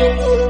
Oh,